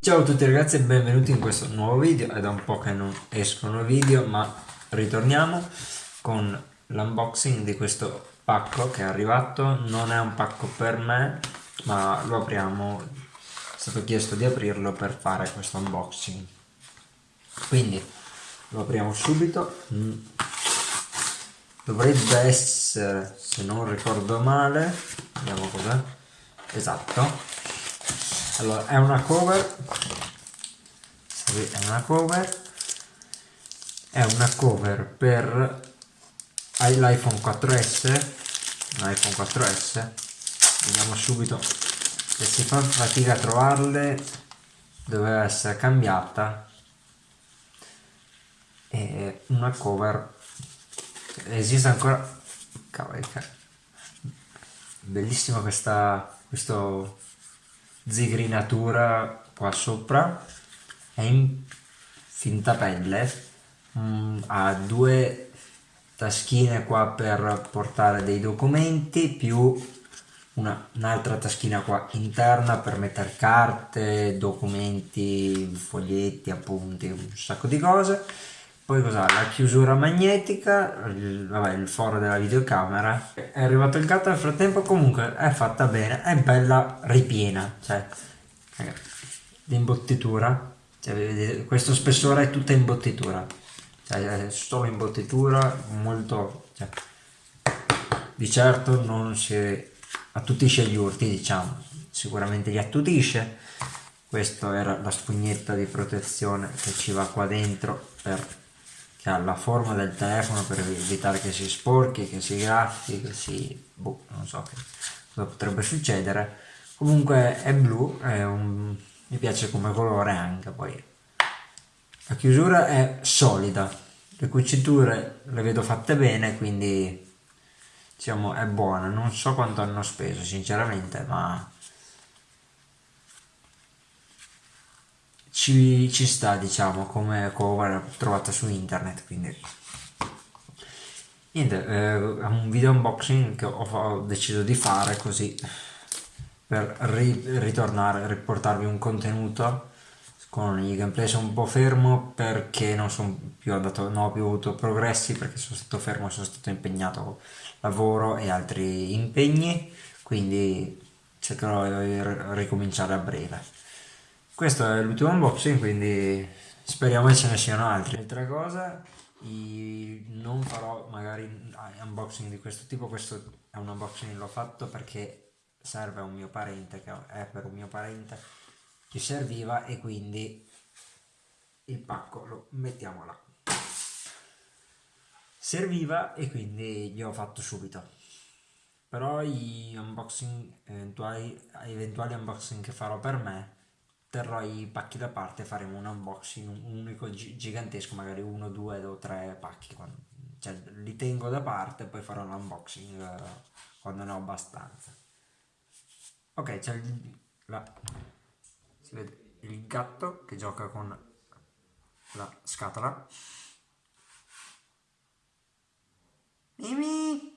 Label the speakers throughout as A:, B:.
A: Ciao a tutti ragazzi e benvenuti in questo nuovo video, è da un po' che non escono video ma ritorniamo con l'unboxing di questo pacco che è arrivato, non è un pacco per me ma lo apriamo, è stato chiesto di aprirlo per fare questo unboxing. Quindi lo apriamo subito. Mm. Dovrebbe essere, se non ricordo male, vediamo cos'è, esatto. Allora è una cover. È una cover. È una cover per l'iPhone 4S l'iPhone 4S vediamo subito se si fa fatica a trovarle. Doveva essere cambiata. E una cover esiste ancora? Cavolo bellissima questa questo zigrinatura qua sopra. È in finta pelle. Mm, ha due taschine qua per portare dei documenti più un'altra taschina qua interna per mettere carte, documenti, foglietti, appunti, un sacco di cose poi cos'ha? La chiusura magnetica, il, vabbè, il foro della videocamera. È arrivato il gatto nel frattempo, comunque è fatta bene, è bella ripiena, cioè l'imbottitura, cioè, vedete, questo spessore è tutta imbottitura, cioè è solo imbottitura, molto, cioè, di certo non si attutisce gli urti, diciamo, sicuramente li attutisce, questa era la spugnetta di protezione che ci va qua dentro per che ha la forma del telefono per evitare che si sporchi, che si graffi, che si... boh, non so che cosa potrebbe succedere. Comunque è blu, è un, mi piace come colore anche poi. La chiusura è solida, le cuciture le vedo fatte bene, quindi diciamo è buona. Non so quanto hanno speso sinceramente, ma ci, ci sta diciamo come cover trovata su internet quindi. Niente eh, è un video unboxing che ho, ho, deciso di fare così per ri, ritornare riportarvi un contenuto con i gameplay. Sono un po' fermo perché non sono più andato non ho più avuto progressi perché sono stato fermo sono stato impegnato con lavoro e altri impegni quindi cercherò di ricominciare a breve questo è l'ultimo unboxing quindi speriamo che ce ne siano altri. Altra cosa non farò magari unboxing di questo tipo questo è un unboxing l'ho fatto perché serve a un mio parente che è per un mio parente che serviva e quindi il pacco lo mettiamo là. Serviva e quindi gli ho fatto subito. Però gli unboxing eventuali, eventuali unboxing che farò per me terrò i pacchi da parte e faremo un unboxing un unico gigantesco magari uno due o tre pacchi cioè, li tengo da parte poi farò un unboxing uh, quando ne ho abbastanza. Ok c'è il, la, si vede il gatto che gioca con la scatola. Mimi!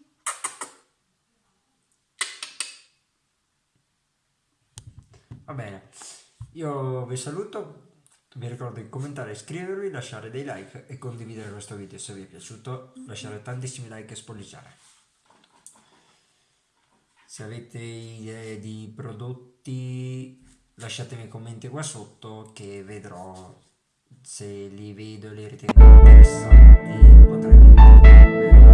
A: Va bene io vi saluto, vi ricordo di commentare, iscrivervi, lasciare dei like e condividere questo video se vi è piaciuto, lasciare tantissimi like e spolliciare. Se avete idee di prodotti lasciatemi commenti qua sotto che vedrò se li vedo e li ritengo interessanti potrei